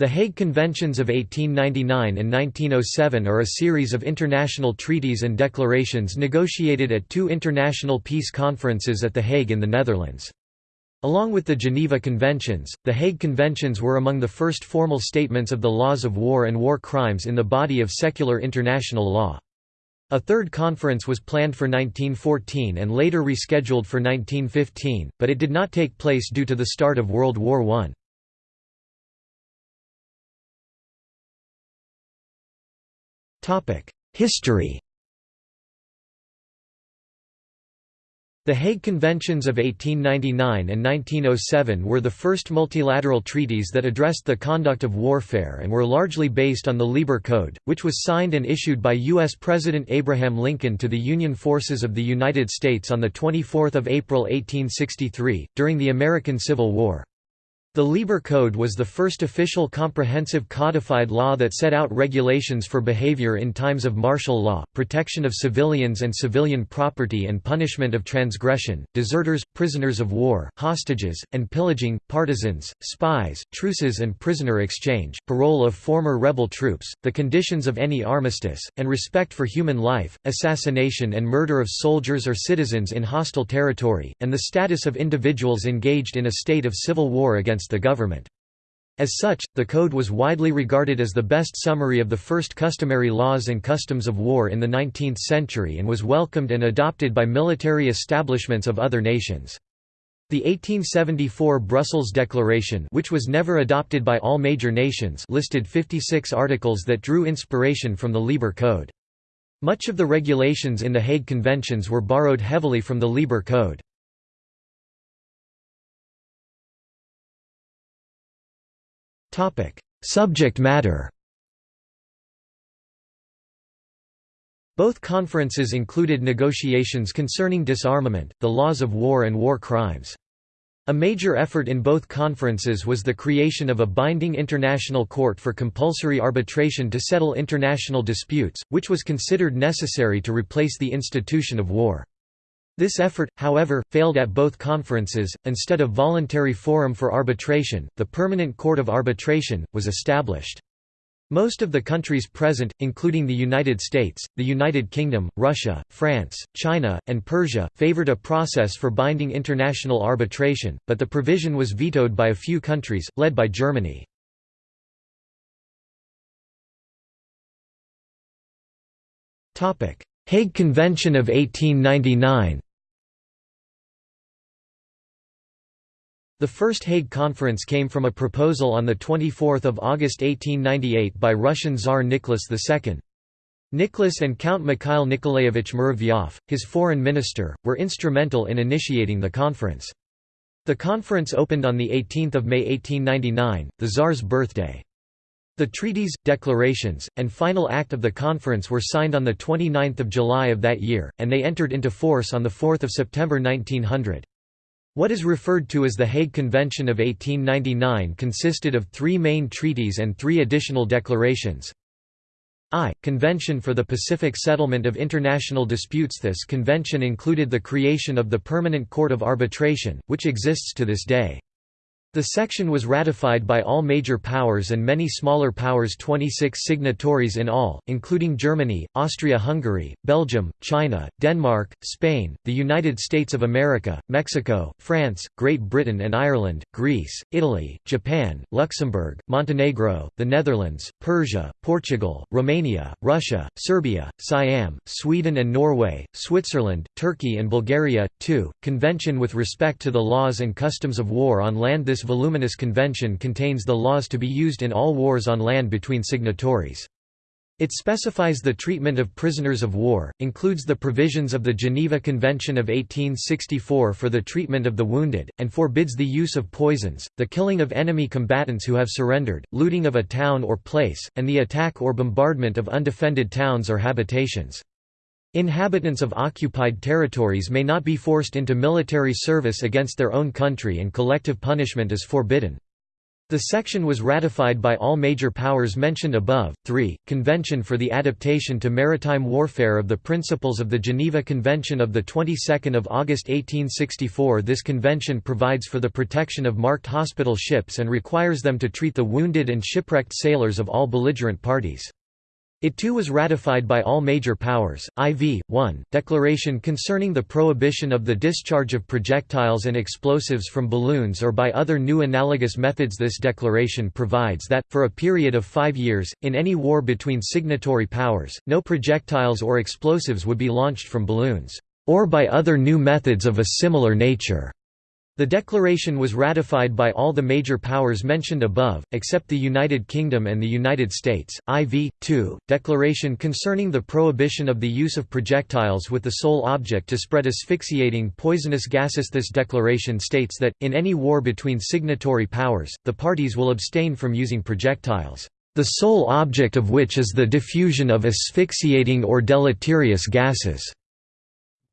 The Hague Conventions of 1899 and 1907 are a series of international treaties and declarations negotiated at two international peace conferences at The Hague in the Netherlands. Along with the Geneva Conventions, the Hague Conventions were among the first formal statements of the laws of war and war crimes in the body of secular international law. A third conference was planned for 1914 and later rescheduled for 1915, but it did not take place due to the start of World War I. History The Hague Conventions of 1899 and 1907 were the first multilateral treaties that addressed the conduct of warfare and were largely based on the Lieber Code, which was signed and issued by U.S. President Abraham Lincoln to the Union forces of the United States on 24 April 1863, during the American Civil War. The Lieber Code was the first official comprehensive codified law that set out regulations for behavior in times of martial law, protection of civilians and civilian property and punishment of transgression, deserters, prisoners of war, hostages, and pillaging, partisans, spies, truces and prisoner exchange, parole of former rebel troops, the conditions of any armistice, and respect for human life, assassination and murder of soldiers or citizens in hostile territory, and the status of individuals engaged in a state of civil war against the government. As such, the code was widely regarded as the best summary of the first customary laws and customs of war in the 19th century and was welcomed and adopted by military establishments of other nations. The 1874 Brussels Declaration which was never adopted by all major nations listed 56 articles that drew inspiration from the Lieber Code. Much of the regulations in the Hague Conventions were borrowed heavily from the Lieber Code. Subject matter Both conferences included negotiations concerning disarmament, the laws of war and war crimes. A major effort in both conferences was the creation of a binding international court for compulsory arbitration to settle international disputes, which was considered necessary to replace the institution of war. This effort, however, failed at both conferences. Instead of voluntary forum for arbitration, the Permanent Court of Arbitration was established. Most of the countries present, including the United States, the United Kingdom, Russia, France, China, and Persia, favored a process for binding international arbitration, but the provision was vetoed by a few countries, led by Germany. Hague Convention of 1899 The first Hague Conference came from a proposal on 24 August 1898 by Russian Tsar Nicholas II. Nicholas and Count Mikhail Nikolaevich Muravyov, his foreign minister, were instrumental in initiating the conference. The conference opened on 18 May 1899, the Tsar's birthday. The treaties, declarations, and final act of the conference were signed on 29 July of that year, and they entered into force on 4 September 1900. What is referred to as the Hague Convention of 1899 consisted of three main treaties and three additional declarations. I. Convention for the Pacific Settlement of International Disputes This convention included the creation of the Permanent Court of Arbitration, which exists to this day. The section was ratified by all major powers and many smaller powers 26 signatories in all, including Germany, Austria-Hungary, Belgium, China, Denmark, Spain, the United States of America, Mexico, France, Great Britain and Ireland, Greece, Italy, Japan, Luxembourg, Montenegro, the Netherlands, Persia, Portugal, Romania, Russia, Serbia, Siam, Sweden and Norway, Switzerland, Turkey and Bulgaria. 2. Convention with respect to the laws and customs of war on land This this voluminous convention contains the laws to be used in all wars on land between signatories. It specifies the treatment of prisoners of war, includes the provisions of the Geneva Convention of 1864 for the treatment of the wounded, and forbids the use of poisons, the killing of enemy combatants who have surrendered, looting of a town or place, and the attack or bombardment of undefended towns or habitations. Inhabitants of occupied territories may not be forced into military service against their own country and collective punishment is forbidden. The section was ratified by all major powers mentioned above. 3. Convention for the Adaptation to Maritime Warfare of the Principles of the Geneva Convention of the 22nd of August 1864. This convention provides for the protection of marked hospital ships and requires them to treat the wounded and shipwrecked sailors of all belligerent parties. It too was ratified by all major powers. IV 1 Declaration concerning the prohibition of the discharge of projectiles and explosives from balloons or by other new analogous methods. This declaration provides that, for a period of five years, in any war between signatory powers, no projectiles or explosives would be launched from balloons, or by other new methods of a similar nature. The declaration was ratified by all the major powers mentioned above, except the United Kingdom and the United States. IV. 2. Declaration concerning the prohibition of the use of projectiles with the sole object to spread asphyxiating poisonous gases. This declaration states that, in any war between signatory powers, the parties will abstain from using projectiles, the sole object of which is the diffusion of asphyxiating or deleterious gases.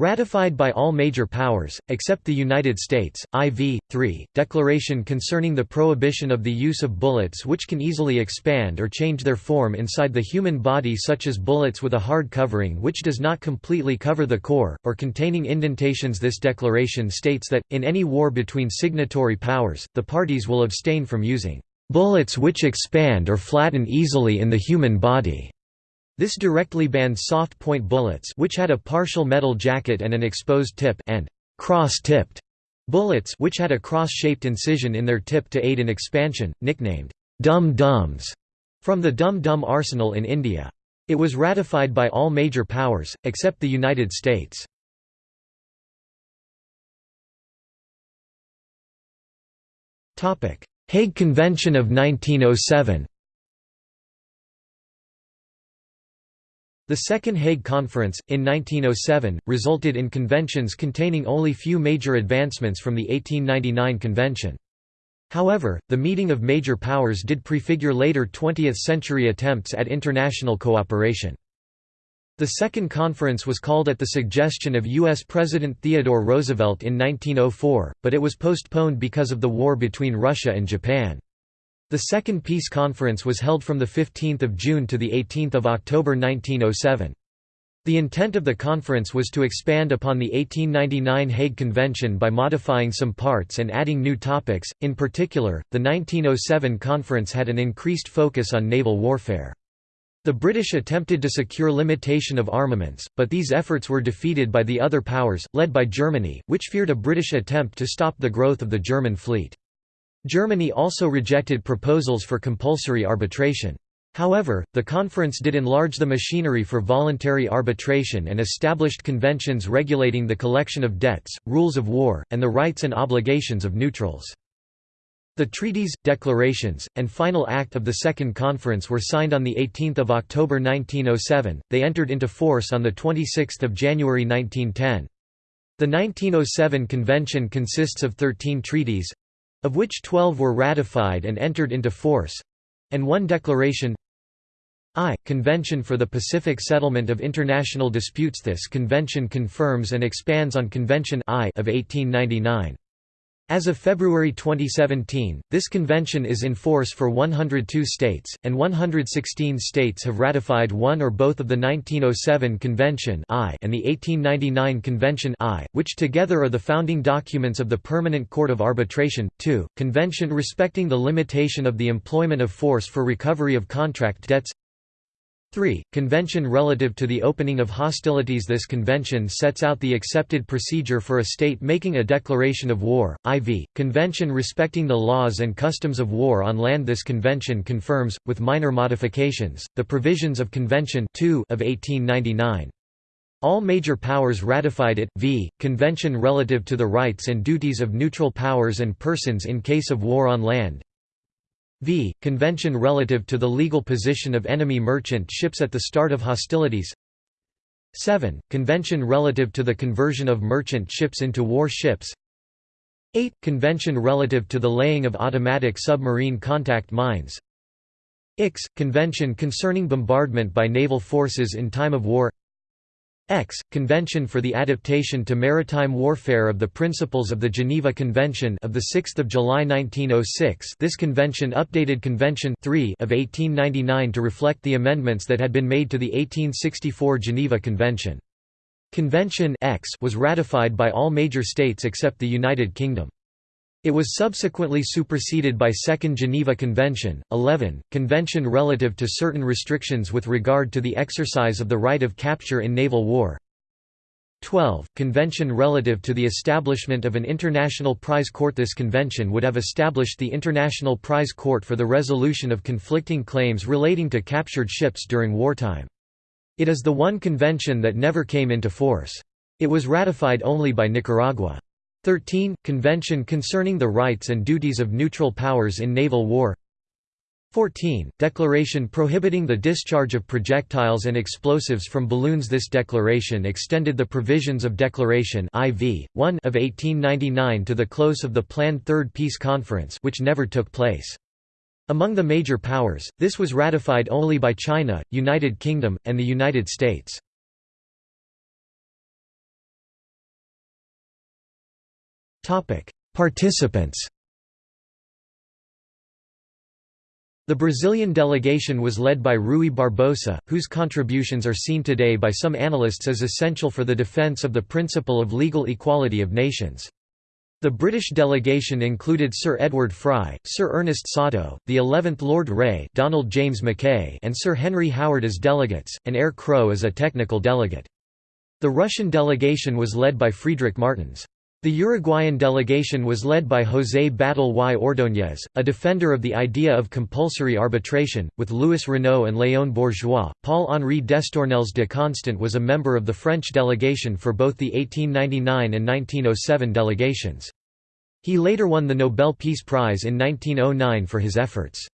Ratified by all major powers, except the United States, IV. 3, Declaration concerning the prohibition of the use of bullets which can easily expand or change their form inside the human body such as bullets with a hard covering which does not completely cover the core, or containing indentations This declaration states that, in any war between signatory powers, the parties will abstain from using "...bullets which expand or flatten easily in the human body." This directly banned soft-point bullets which had a partial metal jacket and an exposed tip and cross-tipped bullets which had a cross-shaped incision in their tip to aid in expansion, nicknamed dum-dums, from the dum-dum arsenal in India. It was ratified by all major powers, except the United States. Hague Convention of 1907 The Second Hague Conference, in 1907, resulted in conventions containing only few major advancements from the 1899 convention. However, the meeting of major powers did prefigure later 20th-century attempts at international cooperation. The second conference was called at the suggestion of U.S. President Theodore Roosevelt in 1904, but it was postponed because of the war between Russia and Japan. The Second Peace Conference was held from 15 June to 18 October 1907. The intent of the conference was to expand upon the 1899 Hague Convention by modifying some parts and adding new topics, in particular, the 1907 conference had an increased focus on naval warfare. The British attempted to secure limitation of armaments, but these efforts were defeated by the other powers, led by Germany, which feared a British attempt to stop the growth of the German fleet. Germany also rejected proposals for compulsory arbitration. However, the conference did enlarge the machinery for voluntary arbitration and established conventions regulating the collection of debts, rules of war, and the rights and obligations of neutrals. The treaties, declarations, and final act of the Second Conference were signed on 18 October 1907, they entered into force on 26 January 1910. The 1907 convention consists of 13 treaties, of which 12 were ratified and entered into force and one declaration I. Convention for the Pacific Settlement of International Disputes This convention confirms and expands on Convention I of 1899. As of February 2017, this convention is in force for 102 states, and 116 states have ratified one or both of the 1907 Convention I and the 1899 Convention I, which together are the founding documents of the Permanent Court of Arbitration. 2. Convention respecting the limitation of the employment of force for recovery of contract debts 3. Convention relative to the opening of hostilities This convention sets out the accepted procedure for a state making a declaration of war, IV. Convention respecting the laws and customs of war on land This convention confirms, with minor modifications, the provisions of Convention 2 of 1899. All major powers ratified it. V. Convention relative to the rights and duties of neutral powers and persons in case of war on land v. Convention relative to the legal position of enemy merchant ships at the start of hostilities 7. Convention relative to the conversion of merchant ships into war ships 8. Convention relative to the laying of automatic submarine contact mines Ix. Convention concerning bombardment by naval forces in time of war X. Convention for the Adaptation to Maritime Warfare of the Principles of the Geneva Convention of 6 July 1906 this convention updated Convention 3 of 1899 to reflect the amendments that had been made to the 1864 Geneva Convention. Convention X was ratified by all major states except the United Kingdom. It was subsequently superseded by Second Geneva Convention, 11, Convention relative to certain restrictions with regard to the exercise of the right of capture in naval war 12, Convention relative to the establishment of an international prize court This convention would have established the International Prize Court for the resolution of conflicting claims relating to captured ships during wartime. It is the one convention that never came into force. It was ratified only by Nicaragua. 13. Convention concerning the rights and duties of neutral powers in naval war 14. Declaration prohibiting the discharge of projectiles and explosives from balloons This declaration extended the provisions of Declaration IV, 1 of 1899 to the close of the planned Third Peace Conference which never took place. Among the major powers, this was ratified only by China, United Kingdom, and the United States. Participants The Brazilian delegation was led by Rui Barbosa, whose contributions are seen today by some analysts as essential for the defense of the principle of legal equality of nations. The British delegation included Sir Edward Fry, Sir Ernest Satow, the 11th Lord Reay Donald James Mackay and Sir Henry Howard as delegates, and Eyre Crowe as a technical delegate. The Russian delegation was led by Friedrich Martens. The Uruguayan delegation was led by José Batlle y Ordóñez, a defender of the idea of compulsory arbitration, with Louis Renault and Léon Bourgeois. Paul-Henri d'Estournelles de Constant was a member of the French delegation for both the 1899 and 1907 delegations. He later won the Nobel Peace Prize in 1909 for his efforts.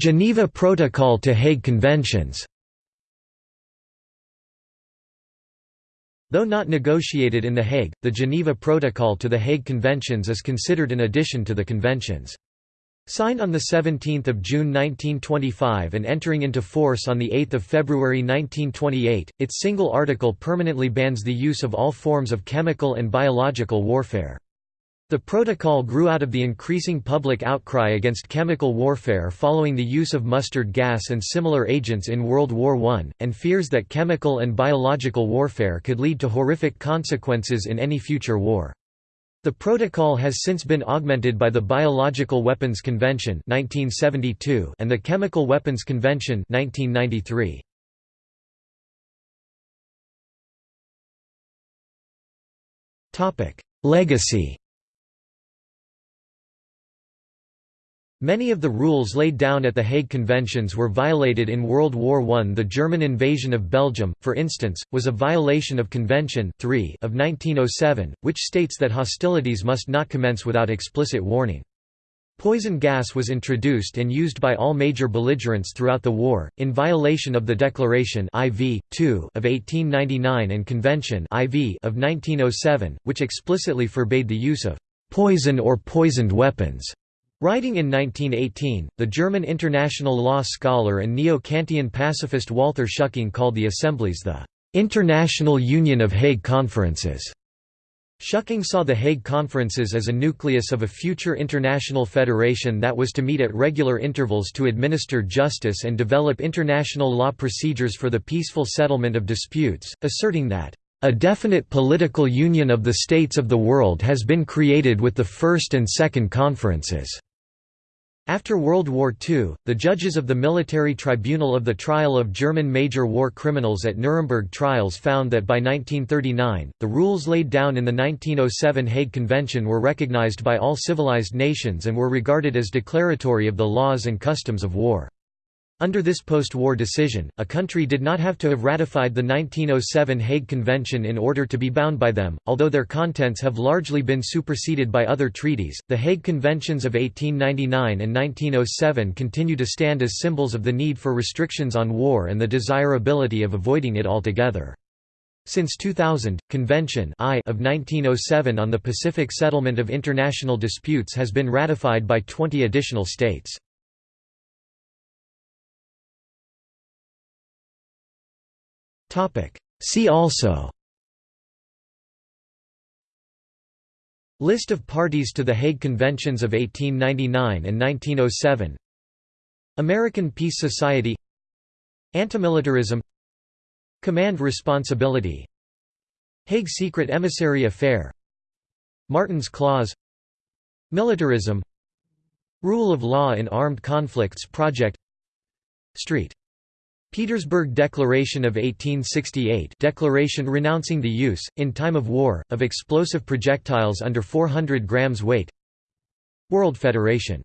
Geneva Protocol to Hague Conventions Though not negotiated in The Hague, the Geneva Protocol to the Hague Conventions is considered an addition to the conventions. Signed on 17 June 1925 and entering into force on 8 February 1928, its single article permanently bans the use of all forms of chemical and biological warfare. The protocol grew out of the increasing public outcry against chemical warfare following the use of mustard gas and similar agents in World War I, and fears that chemical and biological warfare could lead to horrific consequences in any future war. The protocol has since been augmented by the Biological Weapons Convention 1972 and the Chemical Weapons Convention 1993. Legacy Many of the rules laid down at the Hague Conventions were violated in World War I. The German invasion of Belgium, for instance, was a violation of Convention 3 of 1907, which states that hostilities must not commence without explicit warning. Poison gas was introduced and used by all major belligerents throughout the war, in violation of the Declaration IV, 2 of 1899 and Convention IV of 1907, which explicitly forbade the use of «poison or poisoned weapons» Writing in 1918, the German international law scholar and neo-Kantian pacifist Walther Schucking called the assemblies the «International Union of Hague Conferences». Schucking saw the Hague Conferences as a nucleus of a future international federation that was to meet at regular intervals to administer justice and develop international law procedures for the peaceful settlement of disputes, asserting that a definite political union of the states of the world has been created with the first and second conferences. After World War II, the judges of the Military Tribunal of the Trial of German Major War Criminals at Nuremberg trials found that by 1939, the rules laid down in the 1907 Hague Convention were recognized by all civilized nations and were regarded as declaratory of the laws and customs of war. Under this post-war decision, a country did not have to have ratified the 1907 Hague Convention in order to be bound by them, although their contents have largely been superseded by other treaties. The Hague Conventions of 1899 and 1907 continue to stand as symbols of the need for restrictions on war and the desirability of avoiding it altogether. Since 2000, Convention I of 1907 on the Pacific Settlement of International Disputes has been ratified by 20 additional states. See also. List of parties to the Hague Conventions of 1899 and 1907 American Peace Society. Antimilitarism. Command responsibility. Hague Secret Emissary Affair. Martens Clause. Militarism. Rule of Law in Armed Conflicts Project. Street Petersburg Declaration of 1868 declaration renouncing the use, in time of war, of explosive projectiles under 400 grams weight. World Federation